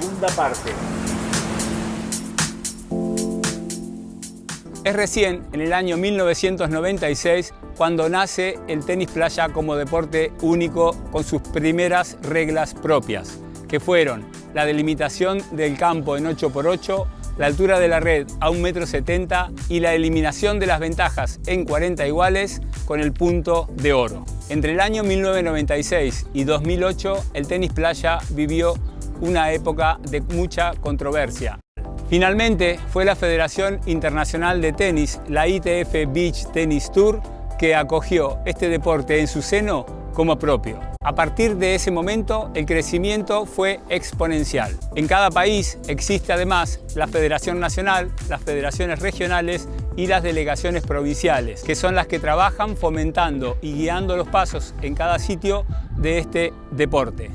segunda parte. Es recién, en el año 1996, cuando nace el tenis playa como deporte único con sus primeras reglas propias, que fueron la delimitación del campo en 8x8, la altura de la red a 1,70 m y la eliminación de las ventajas en 40 iguales con el punto de oro. Entre el año 1996 y 2008, el tenis playa vivió una época de mucha controversia. Finalmente, fue la Federación Internacional de Tenis, la ITF Beach Tennis Tour, que acogió este deporte en su seno como propio. A partir de ese momento, el crecimiento fue exponencial. En cada país existe además la Federación Nacional, las federaciones regionales y las delegaciones provinciales, que son las que trabajan fomentando y guiando los pasos en cada sitio de este deporte.